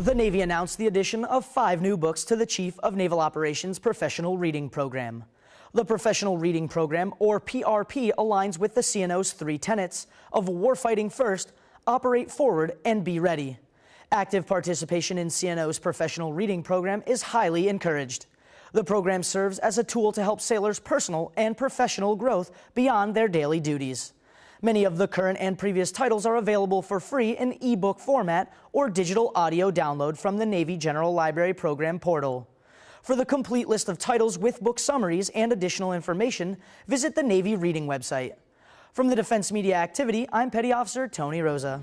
The Navy announced the addition of five new books to the Chief of Naval Operations Professional Reading Program. The Professional Reading Program, or PRP, aligns with the CNO's three tenets of warfighting first, operate forward, and be ready. Active participation in CNO's Professional Reading Program is highly encouraged. The program serves as a tool to help sailors' personal and professional growth beyond their daily duties. Many of the current and previous titles are available for free in ebook format or digital audio download from the Navy General Library Program portal. For the complete list of titles with book summaries and additional information, visit the Navy Reading website. From the Defense Media Activity, I'm Petty Officer Tony Rosa.